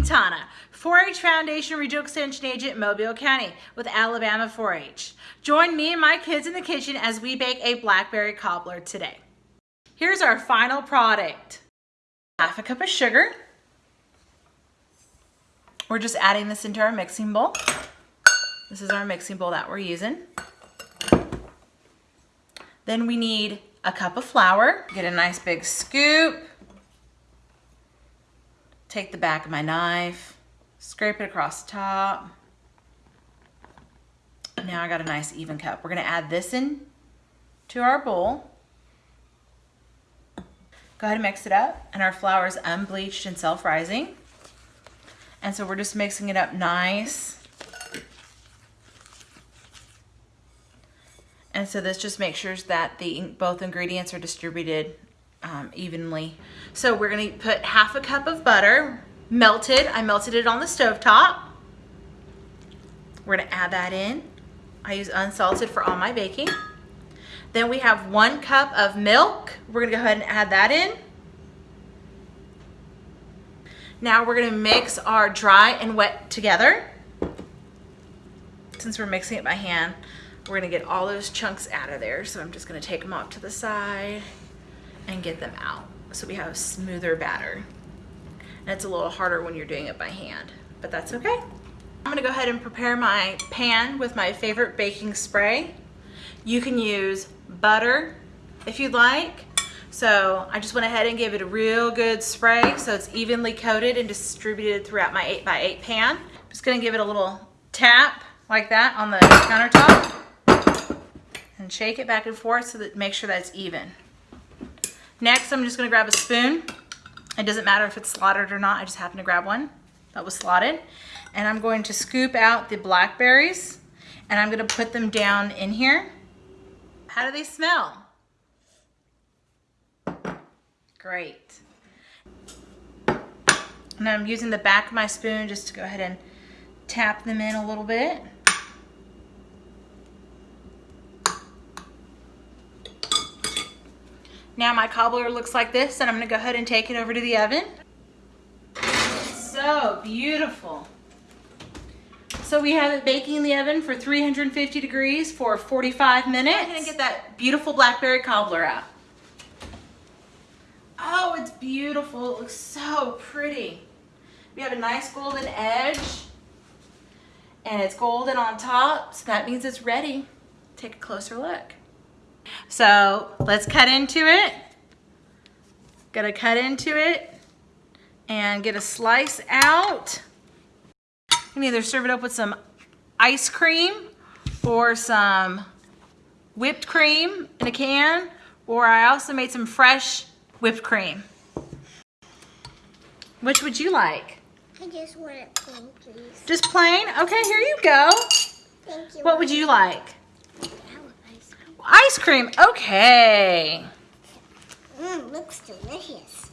Quintana, 4-H Foundation Regional Extension Agent, Mobile County with Alabama 4-H. Join me and my kids in the kitchen as we bake a blackberry cobbler today. Here's our final product. Half a cup of sugar. We're just adding this into our mixing bowl. This is our mixing bowl that we're using. Then we need a cup of flour. Get a nice big scoop. Take the back of my knife, scrape it across the top. Now I got a nice even cup. We're gonna add this in to our bowl. Go ahead and mix it up. And our flour is unbleached and self-rising. And so we're just mixing it up nice. And so this just makes sure that the both ingredients are distributed um, evenly. So we're gonna put half a cup of butter, melted. I melted it on the stove top. We're gonna add that in. I use unsalted for all my baking. Then we have one cup of milk. We're gonna go ahead and add that in. Now we're gonna mix our dry and wet together. Since we're mixing it by hand, we're gonna get all those chunks out of there. So I'm just gonna take them off to the side and get them out so we have a smoother batter. And it's a little harder when you're doing it by hand, but that's okay. I'm gonna go ahead and prepare my pan with my favorite baking spray. You can use butter if you'd like. So I just went ahead and gave it a real good spray so it's evenly coated and distributed throughout my 8 by 8 pan. Just gonna give it a little tap like that on the countertop and shake it back and forth so that make sure that it's even. Next, I'm just gonna grab a spoon. It doesn't matter if it's slotted or not, I just happen to grab one that was slotted. And I'm going to scoop out the blackberries and I'm gonna put them down in here. How do they smell? Great. And I'm using the back of my spoon just to go ahead and tap them in a little bit. Now my cobbler looks like this and I'm gonna go ahead and take it over to the oven. So beautiful. So we have it baking in the oven for 350 degrees for 45 minutes. I'm gonna get that beautiful blackberry cobbler out. Oh, it's beautiful. It looks so pretty. We have a nice golden edge and it's golden on top, so that means it's ready. Take a closer look. So let's cut into it. Gotta cut into it and get a slice out. You can either serve it up with some ice cream or some whipped cream in a can, or I also made some fresh whipped cream. Which would you like? I just want it plain, please. Just plain? Okay, here you go. Thank you. What would you like? Ice cream. Okay. Mmm, looks delicious.